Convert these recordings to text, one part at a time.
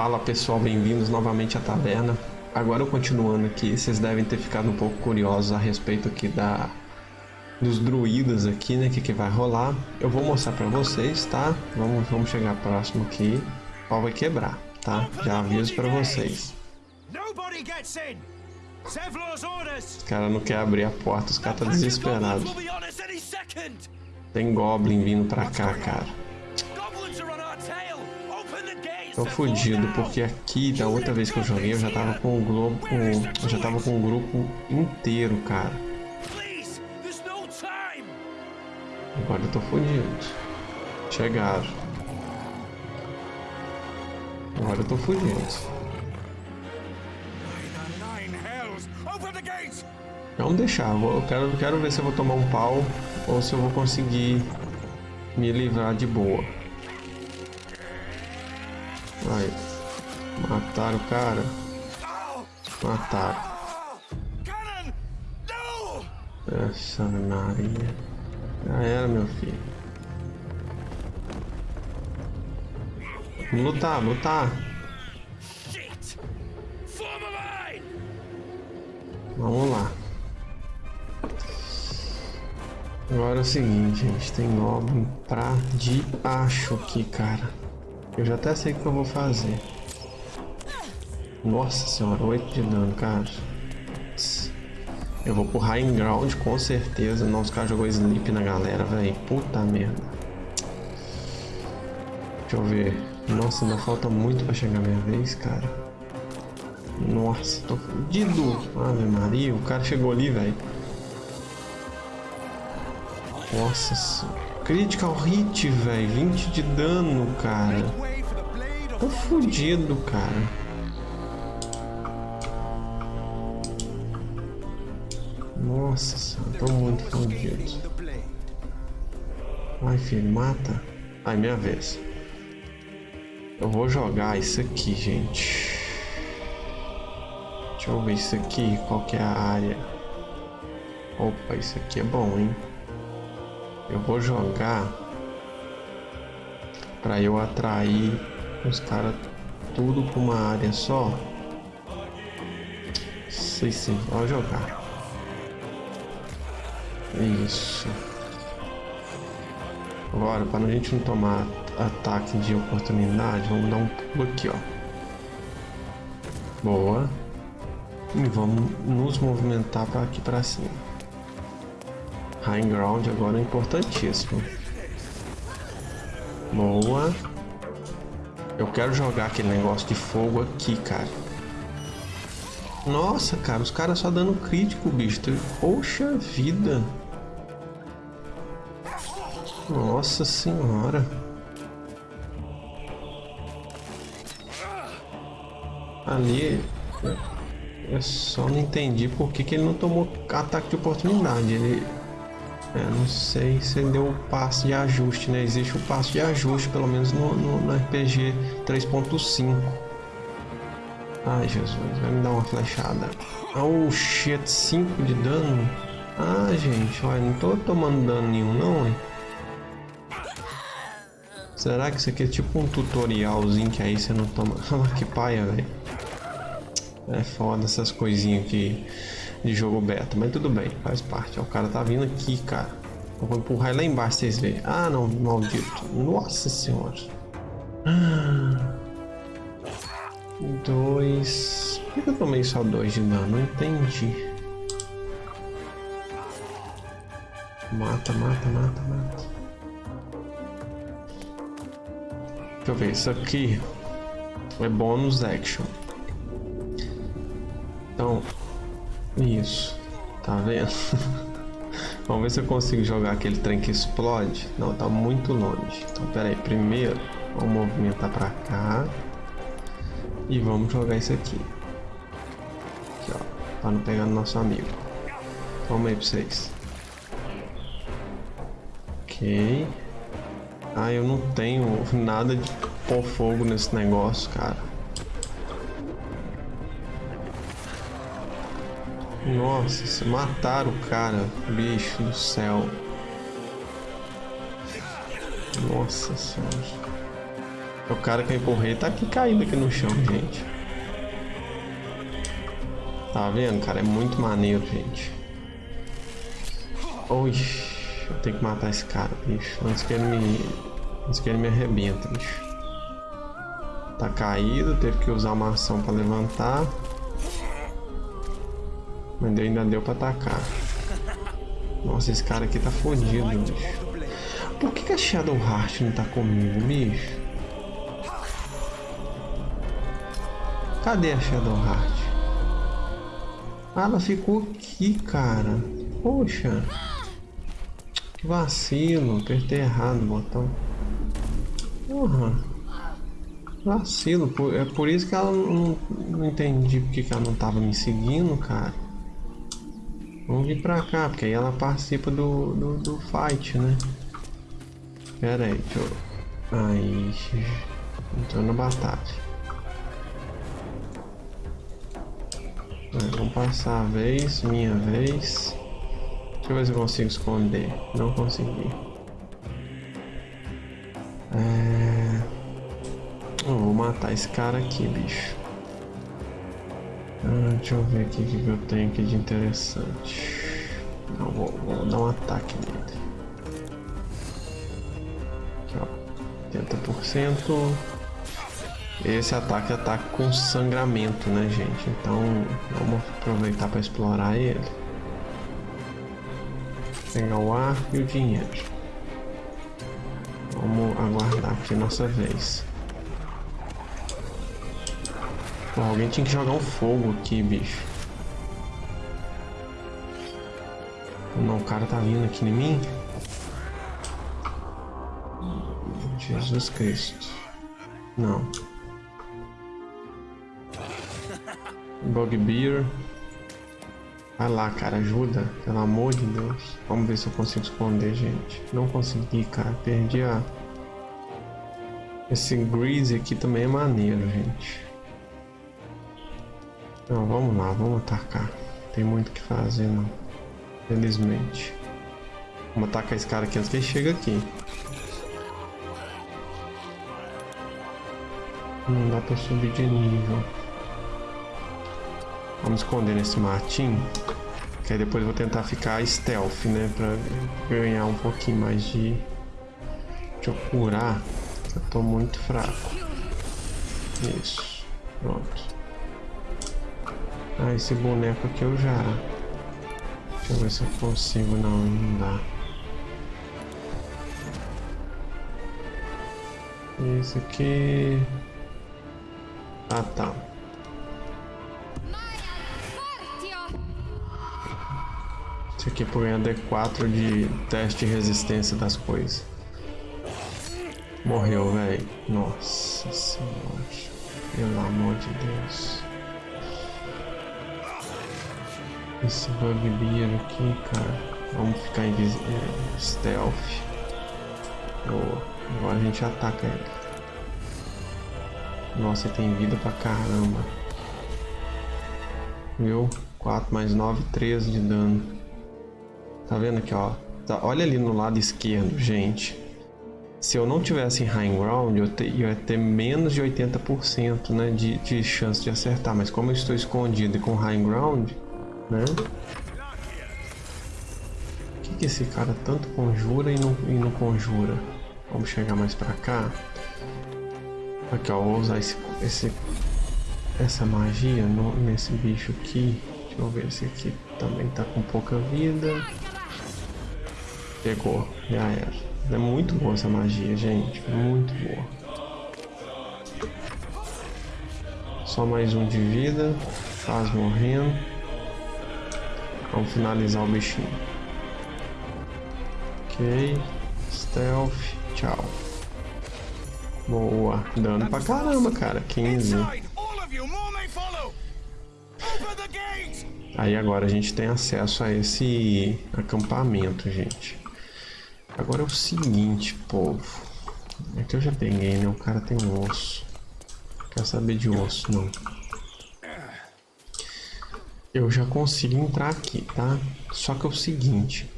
Fala pessoal, bem-vindos novamente à taverna. Agora continuando aqui, vocês devem ter ficado um pouco curiosos a respeito aqui da dos druidas aqui, né, que que vai rolar. Eu vou mostrar para vocês, tá? Vamos, vamos chegar próximo aqui. O pau vai quebrar, tá? Já aviso para vocês. Os caras não querem abrir a porta, os caras tá desesperados. Tem Goblin vindo pra cá, cara. Tô fudido, porque aqui, da outra vez que eu joguei, eu já tava com o globo, eu já tava com o grupo inteiro, cara. Agora eu tô fudido. Chegaram. Agora eu tô fudido. Vamos deixar, eu quero, quero ver se eu vou tomar um pau ou se eu vou conseguir me livrar de boa. Aí. Mataram o cara. Mataram. Essa Maria. Já era, meu filho. Vamos lutar, lutar. Vamos lá. Agora é o seguinte, gente. Tem Goblin pra de acho aqui, cara. Eu já até sei o que eu vou fazer. Nossa senhora, 8 de dano, cara. Eu vou pro High Ground com certeza. Não, os caras jogou Sleep na galera, velho. Puta merda. Deixa eu ver. Nossa, ainda falta muito pra chegar minha vez, cara. Nossa, tô fudido. Ave Maria, o cara chegou ali, velho. Nossa, critical hit, velho. 20 de dano, cara. Tô fudido, cara. Nossa senhora, tô muito fudido. Ai, filho, mata. Ai, minha vez. Eu vou jogar isso aqui, gente. Deixa eu ver isso aqui, qual que é a área. Opa, isso aqui é bom, hein? Eu vou jogar para eu atrair os caras tudo com uma área só. Sei sim, vou jogar. Isso. Agora, para a gente não tomar ataque de oportunidade, vamos dar um pulo aqui, ó. Boa. E vamos nos movimentar para aqui para cima. High ground agora é importantíssimo. Boa. Eu quero jogar aquele negócio de fogo aqui, cara. Nossa, cara, os caras só dando crítico, bicho. Poxa vida. Nossa senhora. Ali... Eu só não entendi por que, que ele não tomou ataque de oportunidade. Ele é, não sei se deu o passo de ajuste, né? Existe o passo de ajuste, pelo menos no, no, no RPG 3.5. Ai, Jesus, vai me dar uma flechada. Oh, shit, 5 de dano? Ah, gente, olha, não tô tomando dano nenhum, não, hein? Será que isso aqui é tipo um tutorialzinho que aí você não toma... Ah, que paia, velho. É foda essas coisinhas aqui de jogo beta, mas tudo bem, faz parte. o cara tá vindo aqui, cara. Eu vou empurrar lá embaixo vocês verem. Ah, não, maldito. Nossa senhora. Dois. Por que eu tomei só dois de dano? Não entendi. Mata, mata, mata, mata. Deixa eu ver, isso aqui é bônus action. Então, isso. Tá vendo? Vamos ver se eu consigo jogar aquele trem que explode. Não, tá muito longe. Então, pera aí. Primeiro, vamos movimentar pra cá. E vamos jogar isso aqui. Aqui, ó. Pra não pegar no nosso amigo. Vamos aí pra vocês. Ok. Ah, eu não tenho nada de pôr fogo nesse negócio, cara. Nossa, se mataram o cara, bicho do céu. Nossa senhora. O cara que eu empurrei tá aqui caído aqui no chão, gente. Tá vendo, cara? É muito maneiro, gente. Ui, eu tenho que matar esse cara, bicho. Antes que ele me... Antes que ele me arrebenta, bicho. Tá caído, teve que usar uma ação pra levantar. Mas ainda deu pra atacar. Nossa, esse cara aqui tá fodido, bicho. Por que, que a Shadow Heart não tá comigo, bicho? Cadê a Shadow Heart? Ah, ela ficou aqui, cara. Poxa. Que vacilo. Apertei errado o botão. Porra. Vacilo. É por isso que ela não, não entendi porque que ela não tava me seguindo, cara. Vamos vir pra cá, porque aí ela participa do, do, do fight, né? Pera aí, deixa eu... Aí... Entrou na batalha. Vamos passar a vez, minha vez. Deixa eu ver se eu consigo esconder. Não consegui. É... Eu vou matar esse cara aqui, bicho. Ah, deixa eu ver aqui o que eu tenho aqui de interessante. Não, vou, vou dar um ataque nele. Aqui, ó. 80%. Esse ataque ataque com sangramento, né, gente? Então, vamos aproveitar para explorar ele. Pegar o ar e o dinheiro. Vamos aguardar aqui nossa vez. Pô, alguém tinha que jogar um fogo aqui, bicho. Não, o cara tá vindo aqui em mim. Jesus Cristo. Não. Bugbear. Vai lá, cara, ajuda. Pelo amor de Deus. Vamos ver se eu consigo esconder, gente. Não consegui, cara. Perdi a... Esse Grease aqui também é maneiro, gente. Não, vamos lá, vamos atacar. Tem muito o que fazer, não. Felizmente. Vamos atacar esse cara aqui antes que ele chegue aqui. Não dá pra subir de nível. Vamos esconder nesse matinho. Que aí depois eu vou tentar ficar stealth, né? Pra ganhar um pouquinho mais de... Deixa eu curar. Eu tô muito fraco. Isso. Pronto. Ah, esse boneco aqui eu já... Deixa eu ver se eu consigo. Não, não dá. Esse aqui... Ah, tá. Isso aqui por ganhar D4 de teste de resistência das coisas. Morreu, velho. Nossa senhora. Pelo amor de Deus. Esse bugbear aqui, cara. Vamos ficar em é, stealth. Boa. Agora a gente ataca ele. Nossa, ele tem vida pra caramba. Viu? 4 mais 9, 13 de dano. Tá vendo aqui, ó? Tá, olha ali no lado esquerdo, gente. Se eu não tivesse em high ground, eu, te, eu ia ter menos de 80% né, de, de chance de acertar. Mas como eu estou escondido e com high ground, né? O que, que esse cara tanto conjura e não, e não conjura? Vamos chegar mais pra cá. Aqui, ó, vou usar esse, esse, essa magia no, nesse bicho aqui. Deixa eu ver, esse aqui também tá com pouca vida. Pegou, já era. É muito boa essa magia, gente. Muito boa. Só mais um de vida. Faz morrendo. Vamos finalizar o bichinho. Ok. Stealth. Tchau. Boa. Dano pra caramba, cara. 15. Aí agora a gente tem acesso a esse acampamento, gente. Agora é o seguinte, povo. É que eu já peguei, né? O cara tem um osso. Quer saber de osso, não. Eu já consigo entrar aqui, tá? Só que é o seguinte.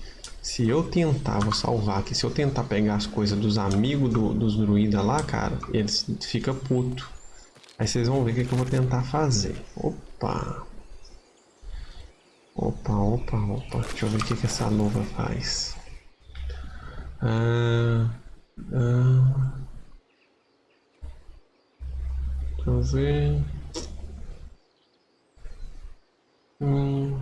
Se eu tentar, vou salvar aqui, se eu tentar pegar as coisas dos amigos do, dos druidas lá, cara, eles ficam puto. Aí vocês vão ver o que, que eu vou tentar fazer. Opa! Opa, opa, opa. Deixa eu ver o que, que essa luva faz. Ah, ah, deixa eu ver. Hum.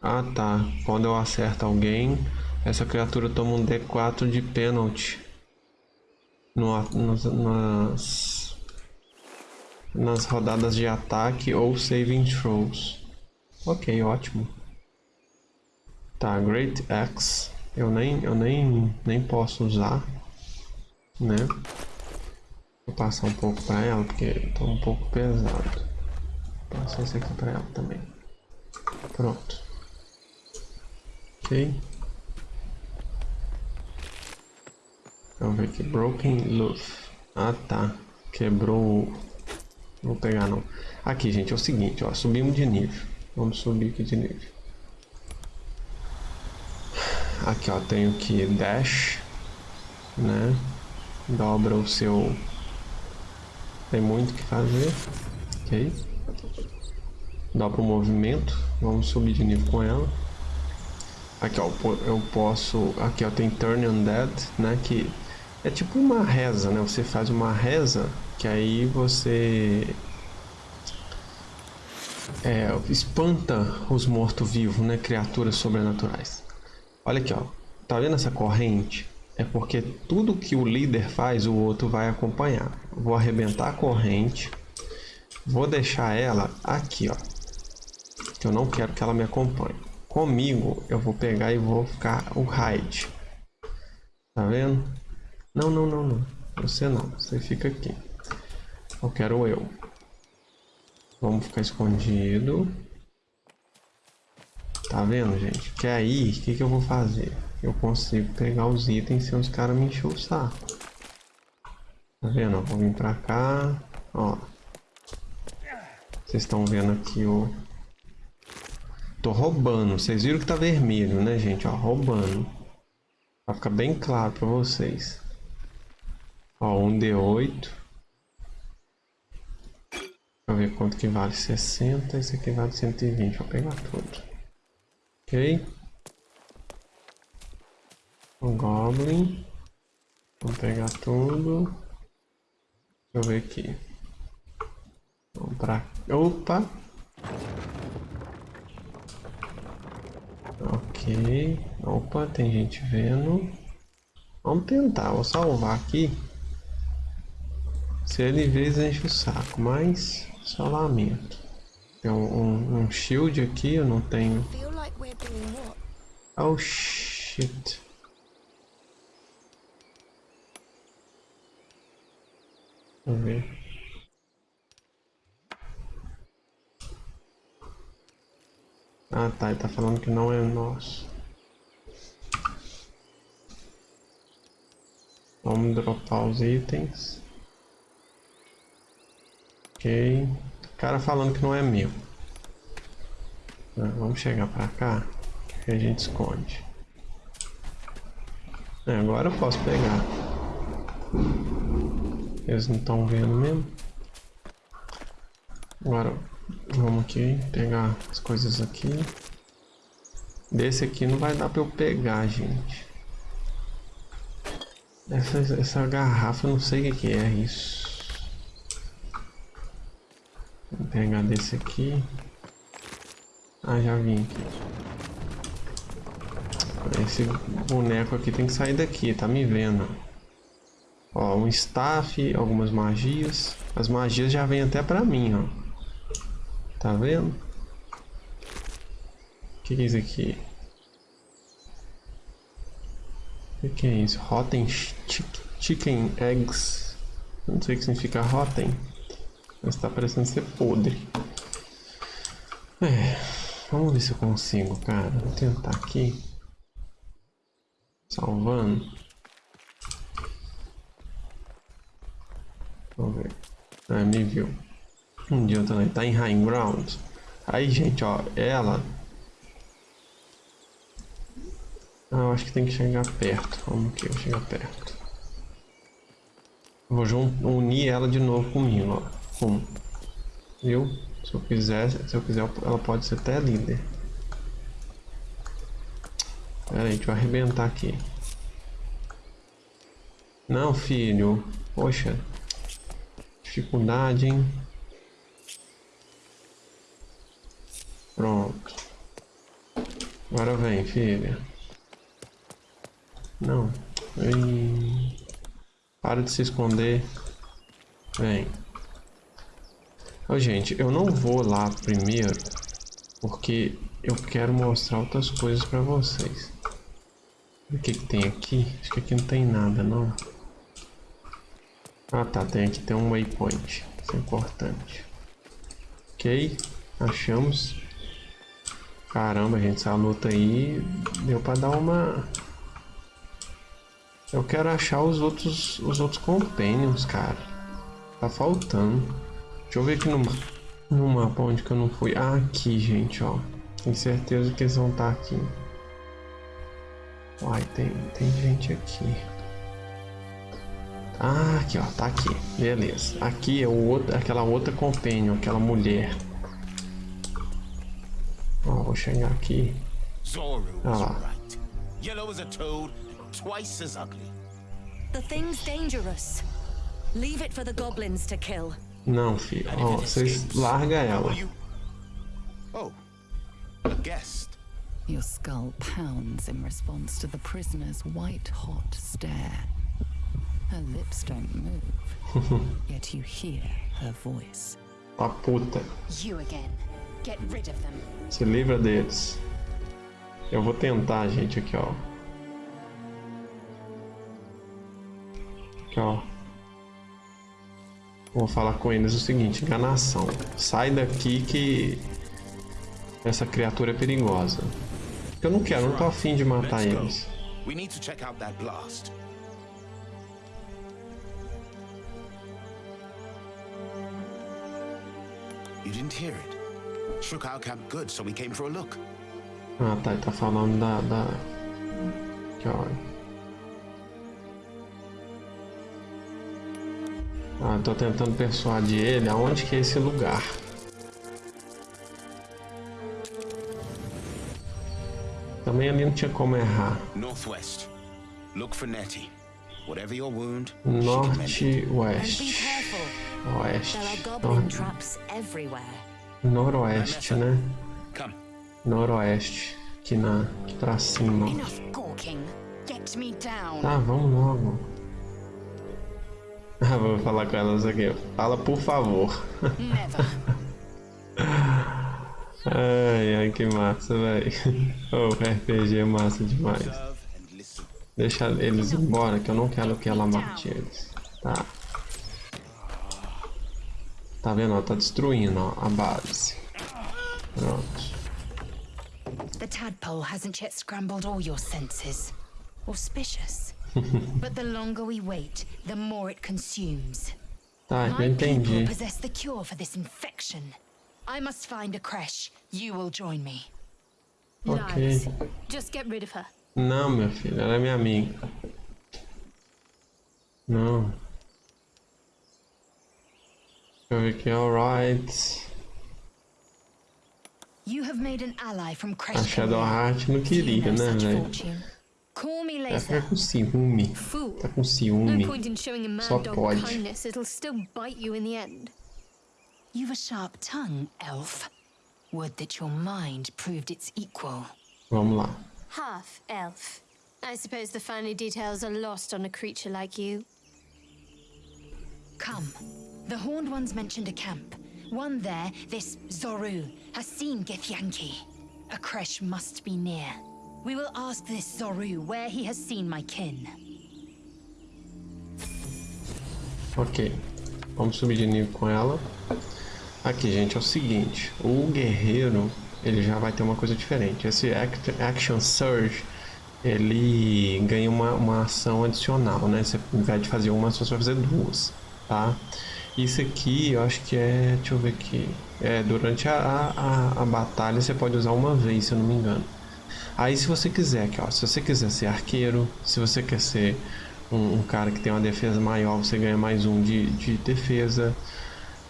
Ah tá, quando eu acerto alguém, essa criatura toma um D4 de pênalti no, nas, nas rodadas de ataque ou saving throws. Ok, ótimo. Tá, Great Axe, eu nem, eu nem, nem posso usar, né? Vou passar um pouco para ela porque tá um pouco pesado. Passar esse aqui para ela também. Pronto. Ok. Vamos ver aqui. Broken Loof. Ah, tá. Quebrou Não vou pegar, não. Aqui, gente, é o seguinte, ó. Subimos de nível. Vamos subir aqui de nível. Aqui, ó. Tenho que dash. Né? Dobra o seu... Tem muito o que fazer. Ok. Dobra o movimento. Vamos subir de nível com ela. Aqui ó, eu posso, aqui ó, tem Turn Undead, né, que é tipo uma reza, né, você faz uma reza, que aí você é, espanta os mortos-vivos, né, criaturas sobrenaturais. Olha aqui ó, tá vendo essa corrente? É porque tudo que o líder faz, o outro vai acompanhar. Vou arrebentar a corrente, vou deixar ela aqui ó, que eu não quero que ela me acompanhe. Comigo, eu vou pegar e vou ficar o hide. Tá vendo? Não, não, não, não. Você não. Você fica aqui. Eu quero eu. Vamos ficar escondido. Tá vendo, gente? Que aí, o que, que eu vou fazer? Eu consigo pegar os itens sem os caras me encher o saco. Tá vendo? vou vir pra cá. Ó. Vocês estão vendo aqui o, Tô roubando. Vocês viram que tá vermelho, né, gente? Ó, roubando. Pra ficar bem claro pra vocês. Ó, um D8. Deixa eu ver quanto que vale. 60. Esse aqui vale 120. Vou pegar tudo. Ok. Um Goblin. Vamos pegar tudo. Deixa eu ver aqui. Vamos pra... Opa! Ok. Opa, tem gente vendo. Vamos tentar, vou salvar aqui. Se ele vê, enche o saco, mas só lamento. Tem um, um, um shield aqui, eu não tenho. Oh shit. Vamos ver. Ah tá, ele tá falando que não é nosso. Vamos dropar os itens. Ok. O cara falando que não é meu. Ah, vamos chegar pra cá. Que a gente esconde. É, agora eu posso pegar. Eles não estão vendo mesmo. Agora Vamos aqui pegar as coisas aqui. Desse aqui não vai dar para eu pegar, gente. Essa, essa garrafa, não sei o que é isso. Vou pegar desse aqui. Ah, já vim aqui. Esse boneco aqui tem que sair daqui, tá me vendo. Ó, um staff, algumas magias. As magias já vêm até pra mim, ó. Tá vendo? O que, que é isso aqui? O que, que é isso? Rotten Chicken Eggs. Não sei o que significa rotten. Mas tá parecendo ser podre. É, vamos ver se eu consigo, cara. Vou tentar aqui. Salvando. Vamos ver. Ah, me viu. Um dia também tá em high ground. Aí, gente, ó, ela Ah, eu acho que tem que chegar perto. Vamos aqui, eu chegar perto. Vou unir ela de novo comigo, ó. Um. Viu? Se eu quiser, se eu quiser, ela pode ser até líder. Pera aí, a gente vai arrebentar aqui. Não, filho. Poxa. Dificuldade, hein? Pronto. Agora vem, filha. Não. Ei. Para de se esconder. Vem. Ô, gente, eu não vou lá primeiro porque eu quero mostrar outras coisas pra vocês. O que que tem aqui? Acho que aqui não tem nada, não. Ah, tá. Tem aqui tem um waypoint. Isso é importante. Ok. Achamos. Caramba, gente. Essa luta aí deu pra dar uma... Eu quero achar os outros, os outros companions, cara. Tá faltando. Deixa eu ver aqui no, no mapa onde que eu não fui. Ah, aqui, gente, ó. Tenho certeza que eles vão estar tá aqui. Uai, tem, tem gente aqui. Ah, aqui, ó. Tá aqui. Beleza. Aqui é o outro, aquela outra companion, aquela mulher. Ó, vou chegar aqui. Olha lá. Yellow as a toad, twice as ugly. The thing's dangerous. Leave it for the goblins to kill. Não, filho. Ó, oh, vocês larga ela. Oh, a guest. Your skull pounds in response to the prisoner's white-hot stare. Her lips don't move, yet you hear her voice. A puta. You again. Get rid of them. Se livra deles. Eu vou tentar, gente, aqui, ó. Aqui, ó. Vou falar com eles o seguinte, enganação. Sai daqui que essa criatura é perigosa. Eu não quero, não tô afim de matar eles. We need to check out that blast. You didn't hear it. Shook our camp good, so we came for a look. Ah, tá, ele tá falando da, da... Que hora? Ah, tô tentando persuadir ele aonde que é esse lugar. Também ali não tinha como errar. Northwest. Look for Nettie. Whatever your wound. Norte, oeste. Oeste. Noroeste, né? Noroeste. Aqui na, aqui pra cima. Tá, vamos logo. Ah, vou falar com elas aqui. Fala por favor. ai, ai, que massa, velho. Oh, o RPG é massa demais. Deixa eles embora, que eu não quero que ela mate eles. Tá. Tá vendo? Ela tá destruindo ó, a base. Pronto. The tadpole hasn't yet scrambled all your senses. Auspicious. but the longer we wait, the more it consumes. Tá, eu entendi. possess the cure for this infection. I must find a creche. You will join me. Ok. Just get rid of her. Não, meu filho, ela é minha amiga. Não. Deixa eu ver aqui, alright. You have made an ally from. A Shadowheart não queria, né, velho? Call me later. Tá com ciúme. Tá com ciúme. Só pode. Kindness, it'll still bite you in the end. You've a sharp tongue, elf. Would that your mind proved its equal. Vamos lá. Half elf. I suppose the finer details are lost on a creature like you. Come. The Horned Ones mentioned a camp. One there, this Zoru, has seen Githyanki. A creche must be near. We will ask this Zoru where he has seen my kin. Ok. Vamos subir de nível com ela. Aqui, gente, é o seguinte. O guerreiro, ele já vai ter uma coisa diferente. Esse Action Surge, ele ganha uma, uma ação adicional, né? Você, ao invés de fazer uma, você vai fazer duas, tá? Isso aqui, eu acho que é... Deixa eu ver aqui. É, durante a, a, a batalha, você pode usar uma vez, se eu não me engano. Aí se você quiser, aqui, ó, se você quiser ser arqueiro, se você quer ser um, um cara que tem uma defesa maior, você ganha mais um de, de defesa.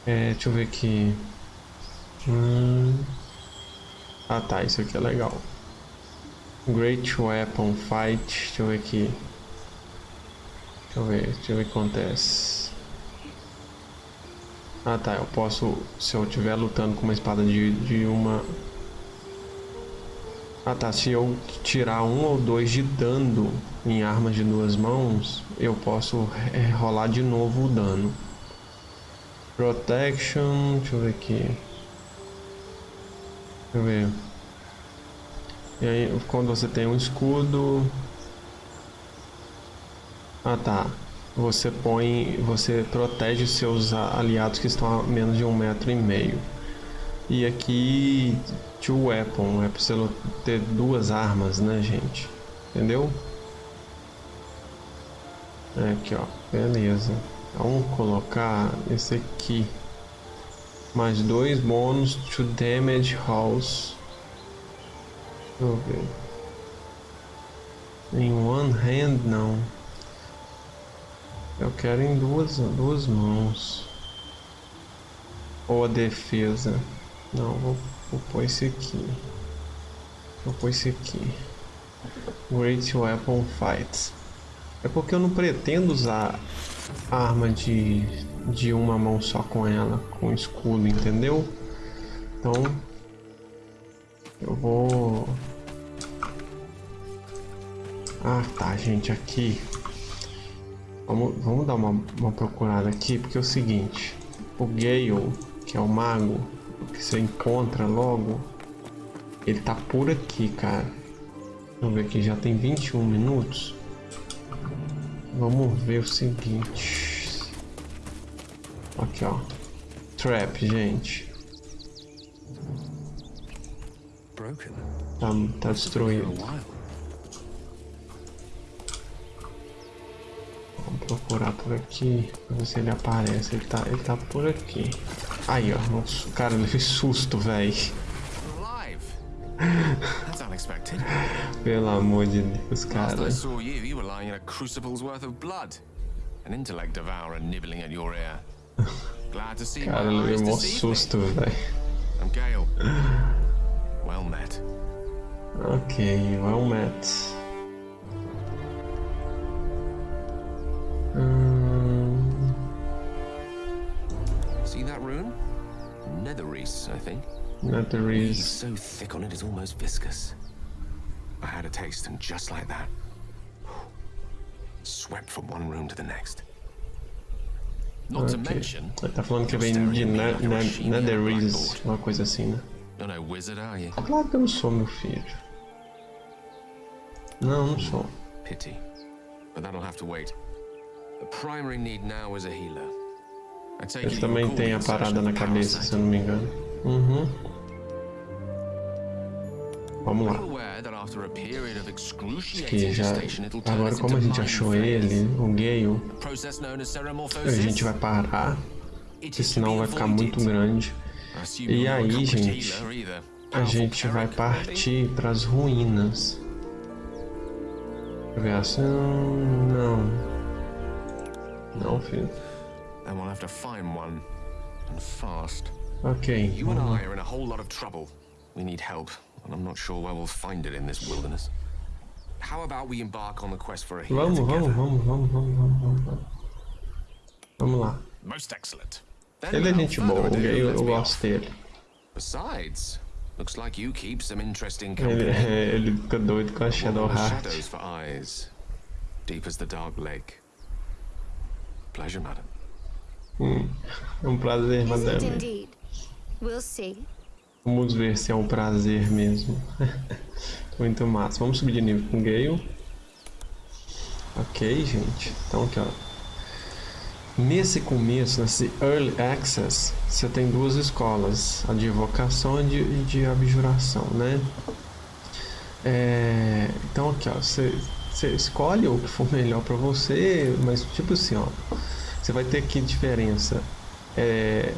É, deixa eu ver aqui. Hum... Ah tá, isso aqui é legal. Great Weapon Fight, deixa eu ver aqui. Deixa eu ver, deixa eu ver o que acontece. Ah tá, eu posso, se eu estiver lutando com uma espada de, de uma... Ah tá, se eu tirar um ou dois de dano em armas de duas mãos, eu posso é, rolar de novo o dano. Protection, deixa eu ver aqui. Deixa eu ver. E aí, quando você tem um escudo... Ah tá, você põe, você protege seus aliados que estão a menos de um metro e meio. E aqui, two weapon, é pra você ter duas armas, né, gente? Entendeu? É aqui, ó, beleza. Vamos colocar esse aqui. Mais dois bônus to damage house. Deixa eu ver. Em one hand, não. Eu quero em duas, duas mãos. Ou a defesa. Não, vou, vou pôr esse aqui. Vou pôr esse aqui. Great Weapon Fights. É porque eu não pretendo usar arma de, de uma mão só com ela, com escudo, entendeu? Então, eu vou... Ah, tá, gente, aqui Vamos, vamos dar uma, uma procurada aqui, porque é o seguinte. O Gale, que é o mago, que você encontra logo, ele tá por aqui, cara. Vamos ver aqui, já tem 21 minutos. Vamos ver o seguinte. Aqui, ó. Trap, gente. Tá, tá destruído. Procurar por aqui pra ver se ele aparece. Ele tá, ele tá por aqui. Aí, ó. Nossa, cara, ele fez susto, velho. Pelo amor de Deus, cara. Cara, ele levou um susto, velho. Well met. Ok, well met. Netherese, I think. Netherese. so thick on it, it's almost viscous. I had a taste, and just like that, swept from one room to the next. Not okay. to mention, Ele tá falando que vem de ne ne Netherese, uma coisa assim, né? You're no wizard, are you? Claro que eu não sou, meu filho. Não, não sou. Pity. But that'll have to wait. The primary need now is a healer. Ele também tem a parada na cabeça, se eu não me engano. Uhum. Vamos lá. Que já... Agora como a gente achou ele, o Gale, a gente vai parar, porque senão vai ficar muito grande. E aí, gente, a gente vai partir para as ruínas. Assim... Não. Não, filho. and we'll have to find one, and fast. Okay. You and I are in a whole lot of trouble. We need help, and I'm not sure where we'll find it in this wilderness. How about we embark on the quest for a healer together? Vamos, vamos, vamos, vamos, vamos, vamos. Vamos lá. Most excellent. Ele é gente boa, eu, eu gosto dele. Besides, looks like you keep some interesting company. Ele, ele fica doido com a Shadow Heart. Shadows for eyes, deep as the dark lake. Pleasure, madam. Hum, é um prazer, madame. Vamos ver se é um prazer mesmo. Muito massa. Vamos subir de nível com Gale. Ok, gente. Então aqui, ó. Nesse começo, nesse Early Access, você tem duas escolas. A de evocação e de, de abjuração, né? É, então aqui, ó. Você, você escolhe o que for melhor para você, mas tipo assim, ó você vai ter que diferença. É,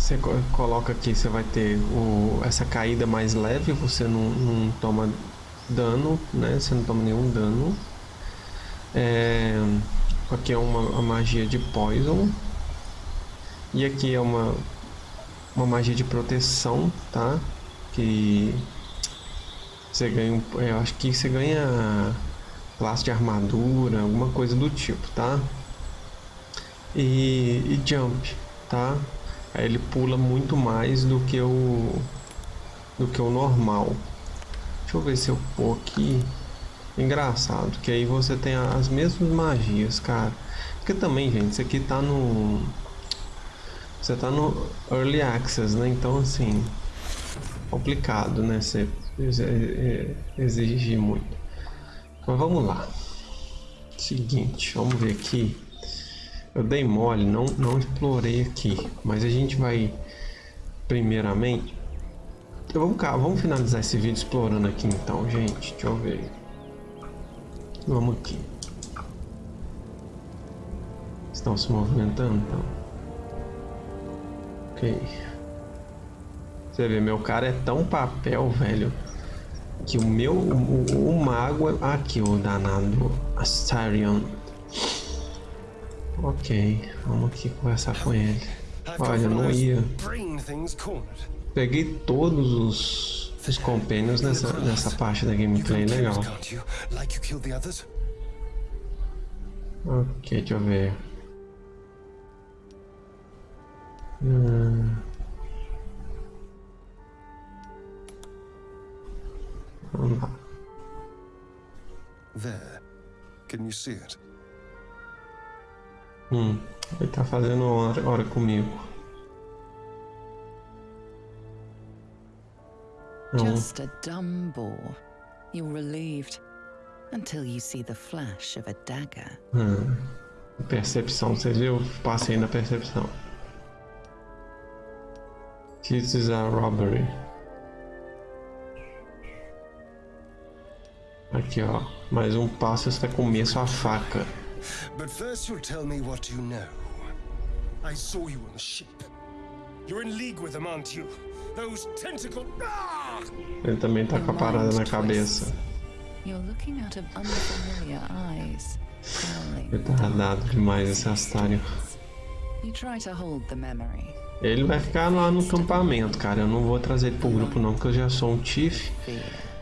Você coloca aqui, você vai ter o, essa caída mais leve, você não, não toma dano, né? Você não toma nenhum dano. É, aqui é uma, uma magia de poison. E aqui é uma, uma magia de proteção, tá? Que você ganha, eu acho que você ganha classe de armadura, alguma coisa do tipo, tá? E, e jump, tá? Aí ele pula muito mais do que o do que o normal. Deixa eu ver se eu pôr aqui. Engraçado, que aí você tem as mesmas magias, cara. Porque também, gente, isso aqui tá no... Você tá no Early Access, né? Então, assim... Complicado, né? Você exigir muito. Mas vamos lá. Seguinte, vamos ver aqui. Eu dei mole, não, não explorei aqui. Mas a gente vai... Primeiramente então, vamos cá, vamos finalizar esse vídeo explorando aqui então, gente. Deixa eu ver. Vamos aqui. Estão se movimentando então. Ok. Você vê, meu cara é tão papel, velho. Que o meu. O, o mago. É... Aqui, o danado. Astarion. Ok, vamos aqui conversar com ele. Olha, eu não ia. Peguei todos os, os compênios nessa, nessa parte da gameplay legal. Ok, deixa eu ver. Hum. Vamos lá. There. Can you see it? Hum, ele tá fazendo hora, hora comigo. Just a dumb bore. You're relieved until you see the flash of a dagger. Hum. Percepção, você viu? Passei na percepção. This is a robbery. Aqui, ó. Mais um passo está com sua faca. But first you'll tell me what you know. I saw you on the ship. You're in league with them, aren't you? Those tentacle... Ah! Ele também tá com a parada na cabeça. Retardado demais esse Astário. Ele vai ficar lá no acampamento, cara. Eu não vou trazer ele pro grupo não, porque eu já sou um Tiff.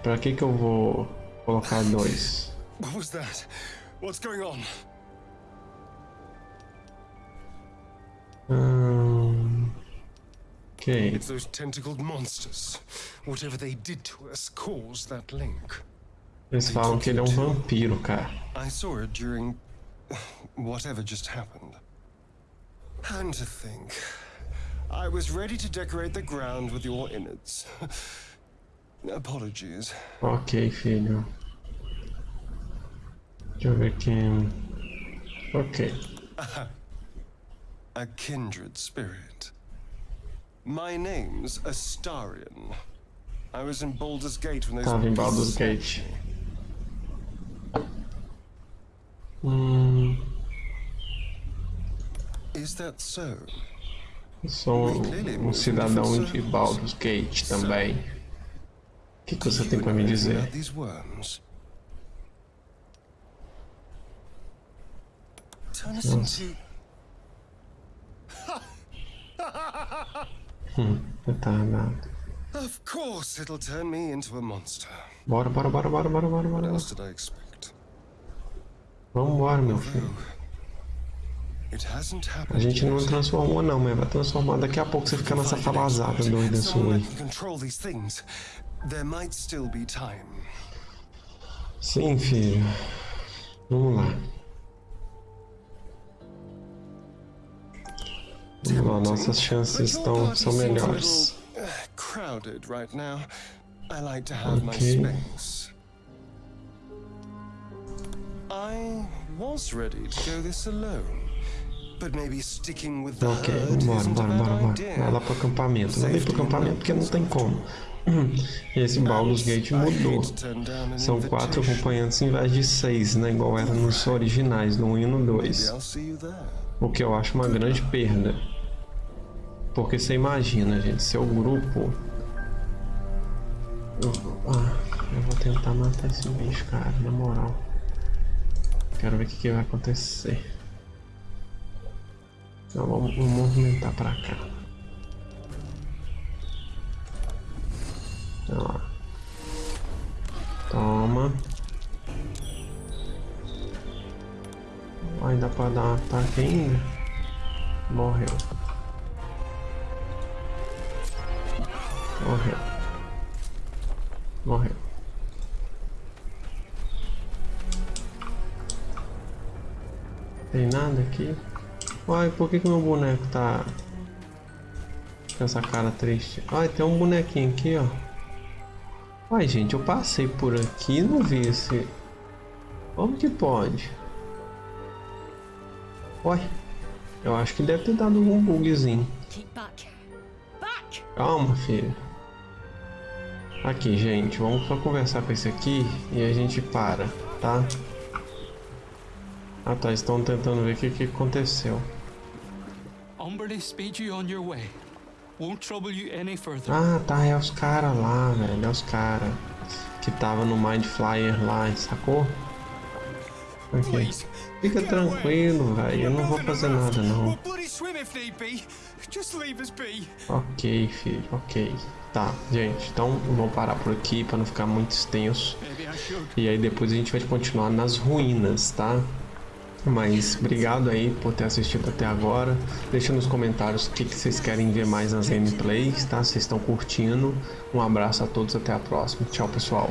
Pra que que eu vou colocar dois? What was that? What's going on? Hum... Okay. It's those tentacled monsters. Whatever they did to us caused that link. Eles falam que ele é um vampiro, cara. I saw it during whatever just happened. And to think, I was ready to decorate the ground with your innards. Apologies. Ok, filho. Deixa eu ver aqui. Ok. A kindred spirit. My name's Astarian. I was in Baldur's Gate when they those Tava in Baldur's Gate. Is that so? Sou um cidadão de Baldur's Gate também. O que, que você tem para me dizer? Nossa. Hum, retardado. Of course it'll turn me into a monster. Bora, bora, bora, bora, bora, bora, bora. What else did I expect? Vambora, meu filho. A gente não transformou não, mas vai transformar daqui a pouco você fica nessa falazada doida sua aí. Sim, filho. Vamos lá. Vamos lá, nossas chances estão são melhores. Ok. Ok, bora, bora, bora, bora. Vai lá pro acampamento. Não vem pro acampamento porque não tem como. Esse Baldur's Gate mudou. São quatro acompanhantes em vez de seis, né? Igual era nos originais, no 1 e no 2. O que eu acho uma grande perda. Porque você imagina, gente, seu grupo... Eu, ah, eu vou tentar matar esse bicho, cara, na moral. Quero ver o que, que vai acontecer. Então vamos, movimentar pra cá. Ó. Toma. Vai dar pra dar um ataque ainda? Morreu. Morreu. Morreu. Tem nada aqui? Uai, por que que meu boneco tá com essa cara triste? Ai, tem um bonequinho aqui, ó. Uai, gente, eu passei por aqui e não vi esse... Como que pode? Uai, eu acho que deve ter dado um bugzinho. Calma, filho. Aqui, gente, vamos só conversar com esse aqui e a gente para, tá? Ah tá, estão tentando ver o que, que aconteceu. Ah tá, é os caras lá, velho, é os caras que tava no Mind Flyer lá, sacou? Okay. Fica tranquilo, velho, eu não vou fazer nada não. Ok, filho, ok. Tá, gente, então vamos parar por aqui para não ficar muito extenso. E aí depois a gente vai continuar nas ruínas, tá? Mas obrigado aí por ter assistido até agora. Deixa nos comentários o que, que vocês querem ver mais nas gameplays, tá? Vocês estão curtindo. Um abraço a todos, até a próxima. Tchau, pessoal.